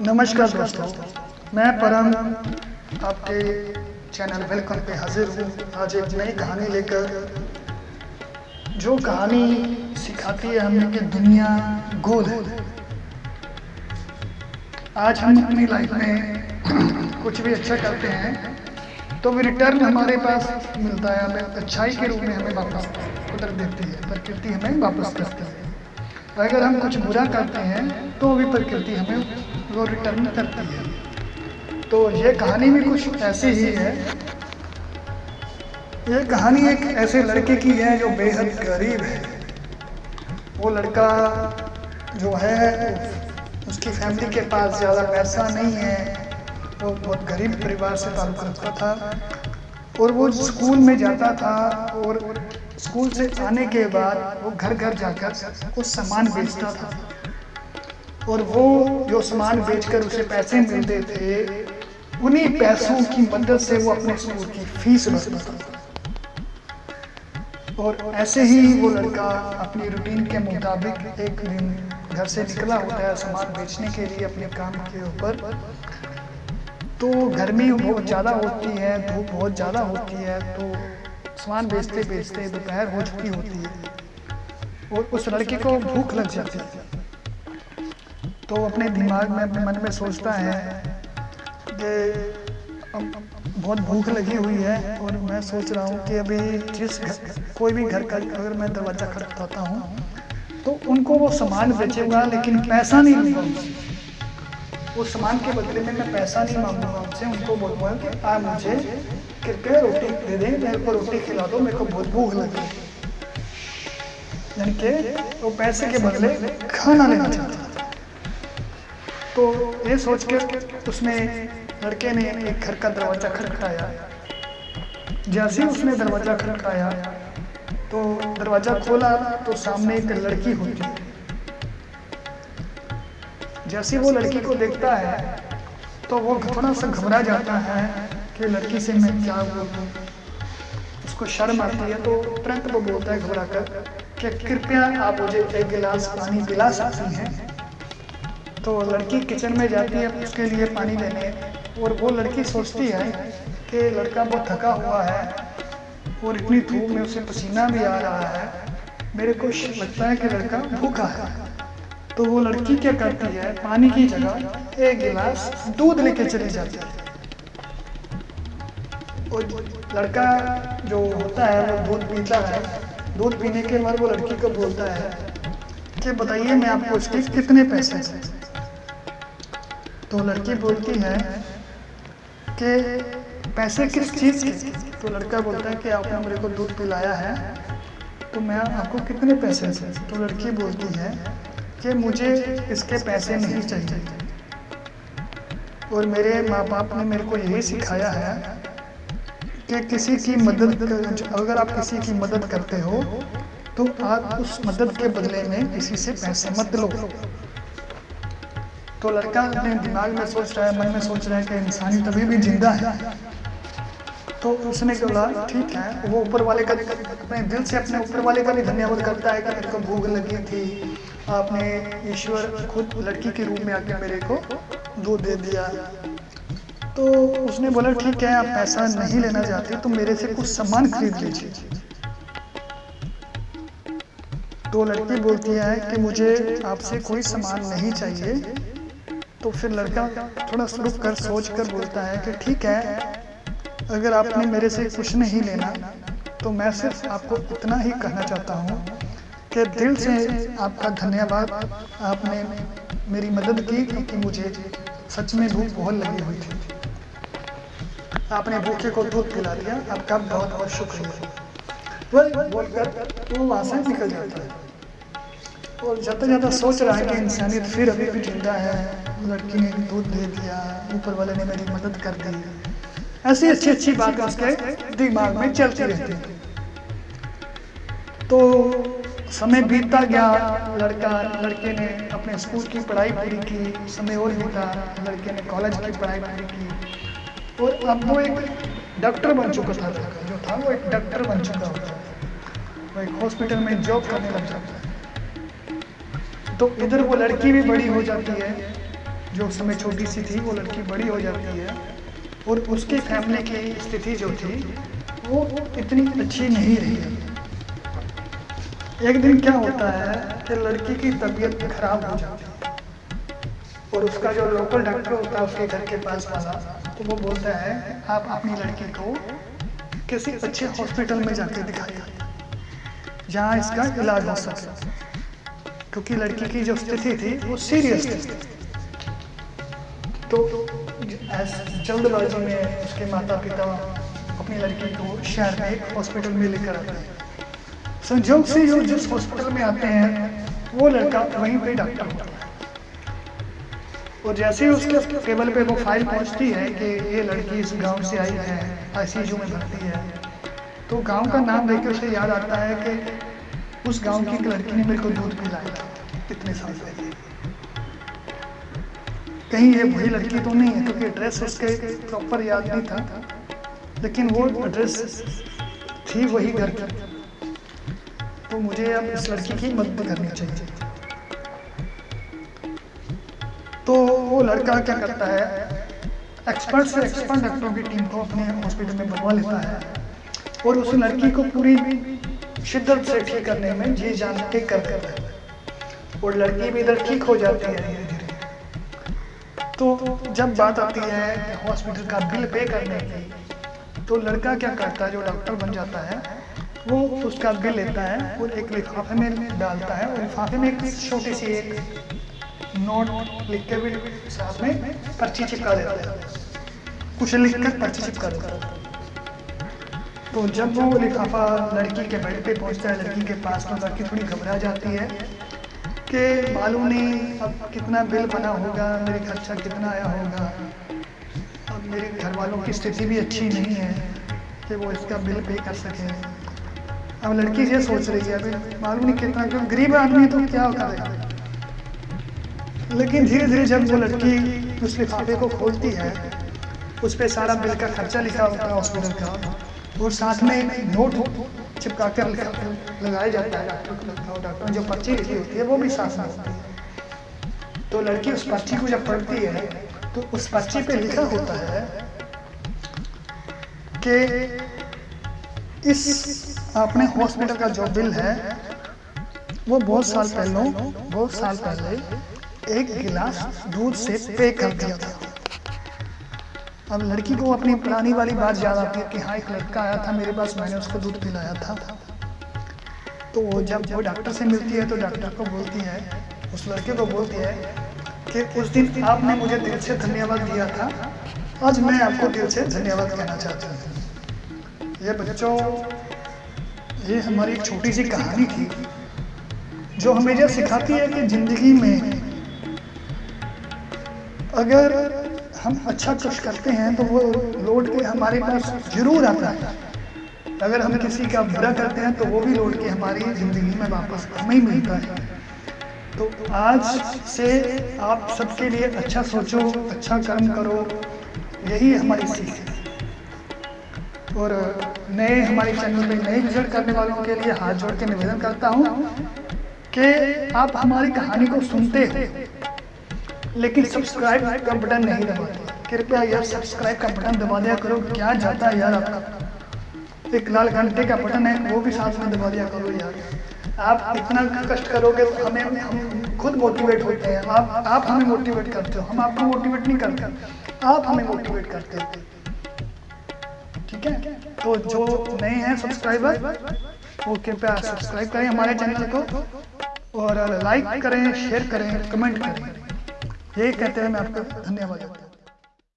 नमस्कार दोस्तों, मैं परम आपके चैनल वेलकम पे हाजिर हूँ। आज एक नई कहानी लेकर। जो कहानी सिखाती है हमें कि दुनिया गोल है। आज हम अपनी लाइफ में कुछ भी अच्छा करते हैं तो भी रिटर्न हमारे पास मिलता है, हमें अच्छाई के रूप में हमें वापस कुदरत देती है, प्रकृति हमें वापस करती है। अगर हम कुछ बुरा करते हैं तो भी प्रकृति हमें वो रिटर्न करती है। तो ये कहानी भी कुछ ऐसी ही है। ये कहानी एक ऐसे लड़के की है जो बेहद गरीब है। वो लड़का जो है, उसकी फैमिली के पास ज़्यादा पैसा नहीं है। वो बहुत गरीब परिवार से ताल्लुक़ रखता था। और वो स्कूल में जाता था और स्कूल से आने के बाद वो घर घर जाकर कुछ सामान बेचता था। और वो जो सामान बेचकर उसे पैसे मिलते थे, उन्हीं पैसों की मदद से वो अपने स्कूल की फ़ीस भरता था। और ऐसे ही वो लड़का अपनी रूटीन के मुताबिक एक दिन घर से निकला होता है सामान बेचने के लिए अपने काम के ऊपर। तो गर्मी बहुत ज़्यादा होती है, धूप बहुत ज़्यादा होती है तो सामान बेचते बेचते दोपहर हो चुकी होती है। और उस लड़के को भूख लग जाती है। तो अपने दिमाग में, अपने मन में सोचता है कि बहुत भूख लगी हुई है और मैं सोच रहा हूँ कि अभी जिस कोई भी घर का अगर मैं दरवाज़ा खटखटाता हूँ तो उनको वो सामान बेचेगा, लेकिन पैसा नहीं लूँगा उस सामान के बदले में मैं पैसा नहीं मांगूँगा उनसे उनको बोलूँगा कि आप मुझे कृपया रोटी दे दें, मेरे को रोटी खिला दो, मेरे को बहुत भूख लगी यानी कि वो पैसे के बदले खाना लेना चाहता तो ये सोच के उसने लड़के ने एक घर का दरवाज़ा खटखटाया जैसे उसने दरवाज़ा खटखटाया तो दरवाज़ा खोला तो सामने एक लड़की होती। है जैसे वो लड़की को देखता है तो वो थोड़ा सा घबरा जाता है कि लड़की से मैं क्या बोलूँ। उसको शर्म आती है तो तुरंत वो बोलता है घबरा कर कि कृपया आप मुझे एक गिलास पानी पिला सकती हैं। तो लड़की किचन में जाती है, उसके लिए पानी लेने, और वो लड़की सोचती है कि लड़का बहुत थका हुआ है, और इतनी धूप में उसे पसीना भी आ रहा है। मेरे को लगता है कि लड़का भूखा है। तो वो लड़की क्या करती है? पानी की जगह एक गिलास दूध लेके चली जाती है। और लड़का जो होता है, वो दूध पीता है। दूध पीने के बाद वो लड़की को बोलता है कि बताइए, मैं आपको इसके कितने पैसे हैं? तो लड़की बोलती है कि पैसे किस चीज़ के? तो लड़का बोलता है कि आपने मेरे को दूध पिलाया है तो मैं आपको कितने पैसे से तो लड़की बोलती है कि मुझे इसके पैसे नहीं चाहिए। और मेरे माँ बाप ने मेरे को यही सिखाया है कि किसी की मदद अगर आप किसी की मदद करते हो तो आप उस मदद के बदले में किसी से पैसे मत लो। तो लड़का अपने दिमाग में सोच रहा है, मन में सोच रहा है कि इंसान तभी भी ज़िंदा है। तो उसने बोला, ठीक है। वो ऊपर वाले का अपने दिल से अपने ऊपर वाले का भी धन्यवाद करता है कि मेरे को भूख लगी थी। आपने ईश्वर खुद लड़की के रूप में आके मेरे को दूध दे दिया। तो उसने बोला, ठीक है, आप पैसा नहीं लेना चाहते तो मेरे से कुछ सामान खरीद लीजिए। तो लड़की बोलती है कि मुझे आपसे कोई सामान नहीं चाहिए। तो फिर लड़का थोड़ा रुक कर, सोच कर बोलता है कि, ठीक है, अगर आपने मेरे से कुछ नहीं लेना तो मैं सिर्फ़ आपको इतना ही कहना चाहता हूँ कि दिल से आपका धन्यवाद। आपने मेरी मदद की क्योंकि मुझे सच में भूख बहुत लगी हुई थी। आपने भूखे को दूध पिला दिया। आपका बहुत बहुत शुक्रिया। वही बोलकर वो वहाँ से निकल जाता है। और जाता जाता सोच रहा है कि इंसानियत फिर अभी भी ज़िंदा है। लड़की ने दूध दे दिया। ऊपर वाले ने मेरी मदद कर दी। ऐसी अच्छी अच्छी बातें उसके दिमाग में चलती रहती तो समय बीतता गया, लड़का, लड़के ने अपने स्कूल की पढ़ाई पूरी की, समय और बीता, लड़के ने कॉलेज की पढ़ाई पूरी की। और अब वो एक डॉक्टर बन चुका था, जो था वो एक डॉक्टर बन चुका होता है। वो एक हॉस्पिटल में जॉब करने लग जाता है। तो इधर वो लड़की भी बड़ी हो जाती है, जो समय छोटी सी थी, वो लड़की बड़ी हो जाती है। और उसकी फैमिली की स्थिति जो थी, वो इतनी अच्छी नहीं रही। है एक दिन क्या होता है कि लड़की की तबीयत खराब हो जाती है और उसका जो लोकल डॉक्टर होता है उसके घर के पास वाला तो वो बोलता है, आप अपनी लड़की को किसी अच्छे हॉस्पिटल में जाके दिखाइए, जहाँ इसका इलाज हो सके। क्योंकि लड़की की जो स्थिति थी, वो सीरियस थी। तो जल्दबाजी में उसके माता पिता अपनी लड़की को शहर में एक हॉस्पिटल में लेकर आते हैं। संजोग से जो जिस हॉस्पिटल में आते हैं, वो लड़का वहीं पे डॉक्टर होता है। और जैसे ही उसके टेबल पे वो फ़ाइल पहुँचती है कि ये लड़की इस गाँव से आई है आईसीयू में भर्ती है तो गाँव का नाम देख के उसे याद आता है कि उस गाँव की एक लड़की ने मेरे को दूध पिलाया था इतने साल पहले। कहीं ये वही लड़की तो नहीं है, क्योंकि एड्रेस उसके प्रॉपर याद नहीं था, लेकिन वो एड्रेस थी वही घर की। तो मुझे अब इस लड़की की मदद करनी चाहिए। तो वो लड़का क्या करता है? एक्सपर्ट से एक्सपर्ट डॉक्टरों की टीम को अपने हॉस्पिटल में बुलवा लेता है और उस लड़की को पूरी शिद्दत से ठीक करने में जी जान के कर करता है। और लड़की भी इधर ठीक हो जाती है धीरे धीरे। तो जब बात आती है हॉस्पिटल का बिल पे करने की तो लड़का क्या करता है? जो डॉक्टर बन जाता है वो उसका बिल लेता है और एक लिफाफे में डालता है और लिफाफे में एक छोटी सी एक नोट लिख के भी साथ में पर्ची चिपका देता है। कुछ लिख कर पर्ची चिपका देता है। तो जब वो लिफाफा लड़की के बेड पे पहुँचता है, लड़की के पास तो लड़की थोड़ी घबरा जाती है कि मालूम नहीं अब कितना बिल बना होगा, मेरे खर्चा कितना आया होगा। अब मेरे घर वालों की स्थिति भी अच्छी नहीं है कि वो इसका बिल पे कर सके। अब लड़की ये सोच रही है अभी मालूम नहीं कितना क्यों गरीब आदमी तो क्या होता है? लेकिन धीरे धीरे जब वो लड़की उस लिफाफे को खोलती है, उस पर सारा बिल का खर्चा लिखा होता है हॉस्पिटल का, और साथ में नोट चिपका कर लगाया जाता है। डॉक्टर जो पर्ची लिखी होती है, वो भी साथ में होती है। तो लड़की उस पर्ची को जब पढ़ती है तो उस पर्ची पे लिखा होता है कि इस अपने हॉस्पिटल का जो बिल है, वो बहुत साल पहले, बहुत साल पहले एक गिलास दूध से पे कर दिया था। अब लड़की को अपनी पुरानी वाली बात याद आती है कि हाँ एक लड़का आया था मेरे पास, मैंने उसको दूध पिलाया था। तो वो जब वो डॉक्टर से मिलती है तो डॉक्टर को बोलती है, उस लड़के को बोलती है कि उस दिन आपने मुझे दिल से धन्यवाद दिया था, आज मैं आपको दिल से धन्यवाद कहना चाहता हूँ। ये बच्चों ये हमारी एक छोटी सी कहानी थी, जो हमें यह सिखाती है कि ज़िंदगी में अगर हम अच्छा कुछ करते हैं तो वो लौट के हमारे पास ज़रूर आता है। अगर हम किसी का बुरा करते हैं तो वो भी लौट के हमारी ज़िंदगी में वापस हमें ही मिलता है। तो आज से आप सबके लिए अच्छा सोचो अच्छा कर्म करो, यही हमारी सीख है। और नए हमारे चैनल पे नए विज़िट करने वालों के लिए हाथ जोड़ के निवेदन करता हूँ कि आप हमारी कहानी को सुनते हो, लेकिन सब्सक्राइब का बटन नहीं दबाते। कृपया यार सब्सक्राइब का बटन दबा दिया करो, क्या जाता है यार आपका? एक लाल घंटे का बटन है, वो भी साथ में दबा दिया करो यार। आप इतना कष्ट करोगे तो हमें, हम खुद मोटिवेट होते हैं। आप आप हमें मोटिवेट करते हो, हम आपको मोटिवेट नहीं करते। आप हमें मोटिवेट करते हो। ठीक है? तो जो नए हैं सब्सक्राइबर वो कृपया सब्सक्राइब करें हमारे चैनल को और लाइक करें शेयर करें कमेंट करें। यही कहते हैं मैं आपका, धन्यवाद।